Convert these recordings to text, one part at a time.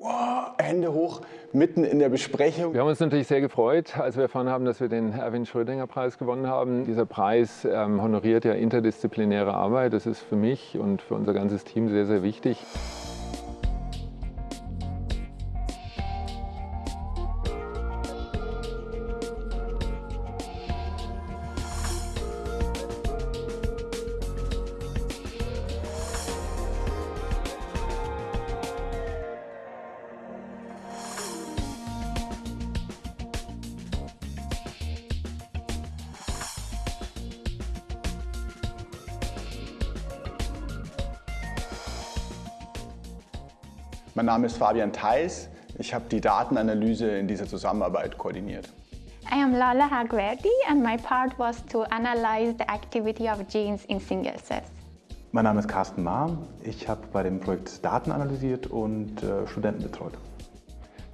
Wow, Hände hoch, mitten in der Besprechung. Wir haben uns natürlich sehr gefreut, als wir erfahren haben, dass wir den Erwin Schrödinger Preis gewonnen haben. Dieser Preis ähm, honoriert ja interdisziplinäre Arbeit. Das ist für mich und für unser ganzes Team sehr, sehr wichtig. Mein Name ist Fabian Theis. Ich habe die Datenanalyse in dieser Zusammenarbeit koordiniert. I am Lala Hagverdi and my part was to analyze the activity of genes in single cells. Mein Name ist Carsten Mahr. Ich habe bei dem Projekt Daten analysiert und äh, Studenten betreut.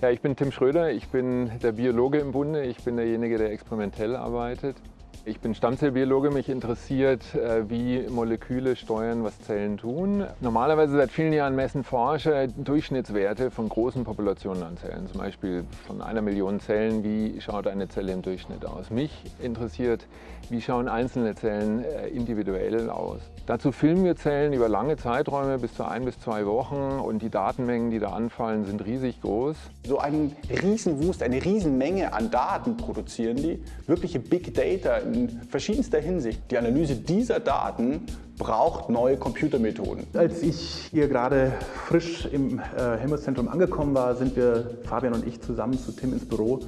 Ja, ich bin Tim Schröder, ich bin der Biologe im Bunde, ich bin derjenige, der experimentell arbeitet. Ich bin Stammzellbiologe, mich interessiert, äh, wie Moleküle steuern, was Zellen tun. Normalerweise seit vielen Jahren messen Forscher Durchschnittswerte von großen Populationen an Zellen, zum Beispiel von einer Million Zellen, wie schaut eine Zelle im Durchschnitt aus. Mich interessiert, wie schauen einzelne Zellen äh, individuell aus. Dazu filmen wir Zellen über lange Zeiträume, bis zu ein bis zwei Wochen und die Datenmengen, die da anfallen, sind riesig groß. So einen Riesenwust, eine Riesenmenge an Daten produzieren die, wirkliche Big Data in verschiedenster Hinsicht. Die Analyse dieser Daten braucht neue Computermethoden. Als ich hier gerade frisch im äh, Helmholtz-Zentrum angekommen war, sind wir, Fabian und ich, zusammen zu Tim ins Büro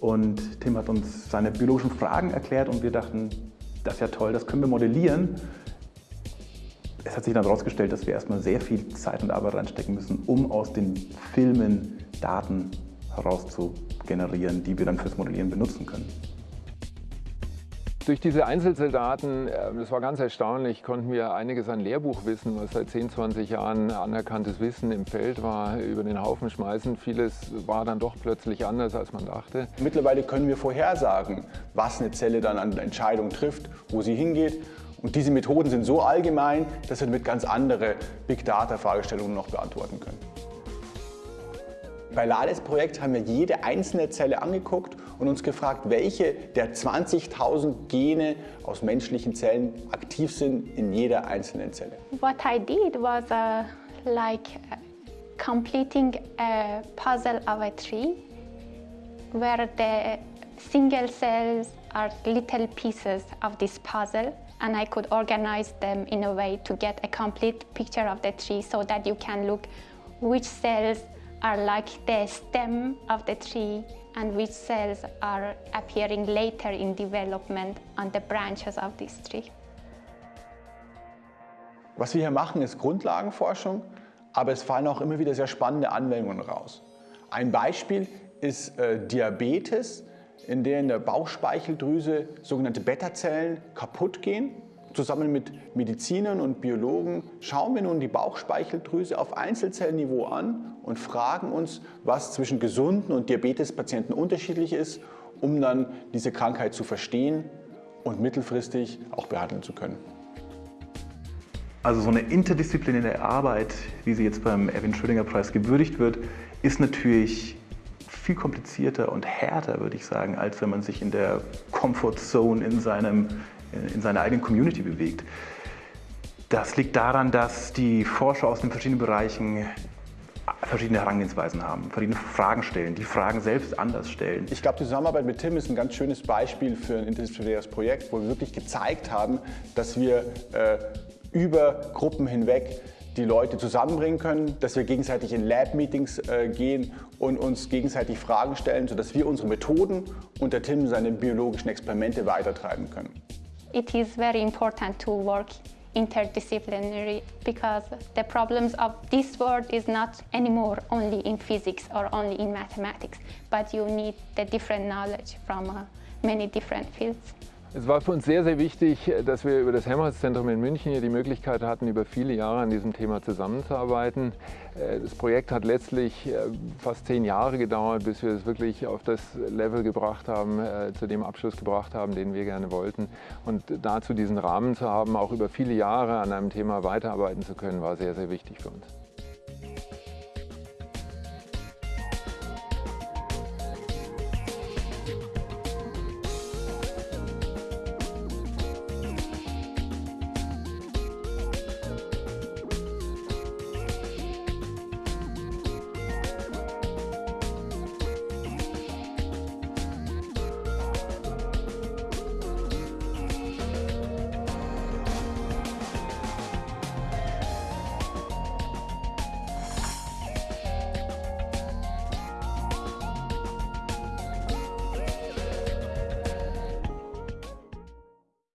und Tim hat uns seine biologischen Fragen erklärt und wir dachten, das ist ja toll, das können wir modellieren. Es hat sich dann herausgestellt, dass wir erstmal sehr viel Zeit und Arbeit reinstecken müssen, um aus den Filmen Daten herauszugenerieren, die wir dann fürs Modellieren benutzen können. Durch diese Einzelzelldaten, ähm, das war ganz erstaunlich, konnten wir einiges an Lehrbuchwissen, was seit 10, 20 Jahren anerkanntes Wissen im Feld war, über den Haufen schmeißen. Vieles war dann doch plötzlich anders, als man dachte. Mittlerweile können wir vorhersagen, was eine Zelle dann an Entscheidungen trifft, wo sie hingeht. Und diese Methoden sind so allgemein, dass wir damit ganz andere Big Data-Fragestellungen noch beantworten können. Bei Lades Projekt haben wir jede einzelne Zelle angeguckt und uns gefragt, welche der 20.000 Gene aus menschlichen Zellen aktiv sind in jeder einzelnen Zelle. What I did was uh, like uh, completing a puzzle of a tree where the single cells are little pieces of this puzzle and I could organize them in a way to get a complete picture of the tree so that you can look which cells are like the stem of the tree and which cells are appearing later in development on the branches of this tree. Was wir hier machen, ist Grundlagenforschung, aber es fallen auch immer wieder sehr spannende Anwendungen raus. Ein Beispiel ist äh, Diabetes, in der in der Bauchspeicheldrüse sogenannte Beta-Zellen kaputt gehen Zusammen mit Medizinern und Biologen schauen wir nun die Bauchspeicheldrüse auf Einzelzellniveau an und fragen uns, was zwischen gesunden und Diabetespatienten unterschiedlich ist, um dann diese Krankheit zu verstehen und mittelfristig auch behandeln zu können. Also so eine interdisziplinäre Arbeit, wie sie jetzt beim Erwin Schrödinger Preis gewürdigt wird, ist natürlich viel komplizierter und härter, würde ich sagen, als wenn man sich in der Comfort Zone in seinem in seiner eigenen Community bewegt. Das liegt daran, dass die Forscher aus den verschiedenen Bereichen verschiedene Herangehensweisen haben, verschiedene Fragen stellen, die Fragen selbst anders stellen. Ich glaube, die Zusammenarbeit mit Tim ist ein ganz schönes Beispiel für ein interdisziplinäres Projekt, wo wir wirklich gezeigt haben, dass wir äh, über Gruppen hinweg die Leute zusammenbringen können, dass wir gegenseitig in Lab-Meetings äh, gehen und uns gegenseitig Fragen stellen, sodass wir unsere Methoden und der Tim seine biologischen Experimente weitertreiben können. It is very important to work interdisciplinary because the problems of this world is not anymore only in physics or only in mathematics, but you need the different knowledge from uh, many different fields. Es war für uns sehr, sehr wichtig, dass wir über das Helmholtz-Zentrum in München hier die Möglichkeit hatten, über viele Jahre an diesem Thema zusammenzuarbeiten. Äh, das Projekt hat letztlich äh, fast zehn Jahre gedauert, bis wir es wirklich auf das Level gebracht haben, äh, zu dem Abschluss gebracht haben, den wir gerne wollten. Und dazu diesen Rahmen zu haben, auch über viele Jahre an einem Thema weiterarbeiten zu können, war sehr, sehr wichtig für uns.